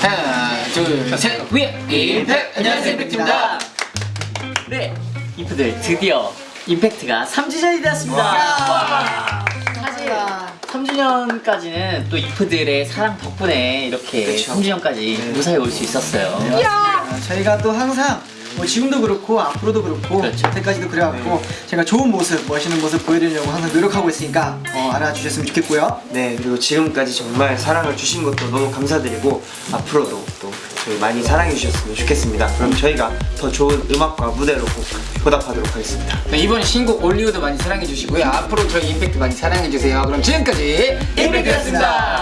하나 둘셋 위! 임팩! 안녕하세요 임팩트입니다 네, 이프들 드디어 임팩트가 3주년이 되었습니다. 사실 3주년까지는 또 이프들의 사랑 덕분에 이렇게 그쵸. 3주년까지 무사히 올 수 있었어요. 아, 저희가 또 항상 뭐 지금도 그렇고 앞으로도 그렇고 그렇죠. 여태까지도 그래왔고 제가 좋은 모습, 멋있는 모습 보여드리려고 항상 노력하고 있으니까 어, 알아주셨으면 좋겠고요. 네 그리고 지금까지 정말 사랑을 주신 것도 너무 감사드리고 앞으로도 또 저희 많이 사랑해 주셨으면 좋겠습니다. 그럼 저희가 더 좋은 음악과 무대로 꼭 보답하도록 하겠습니다. 네, 이번 신곡 올리오도 많이 사랑해 주시고요. 앞으로 저희 임팩트 많이 사랑해 주세요. 그럼 지금까지 임팩트였습니다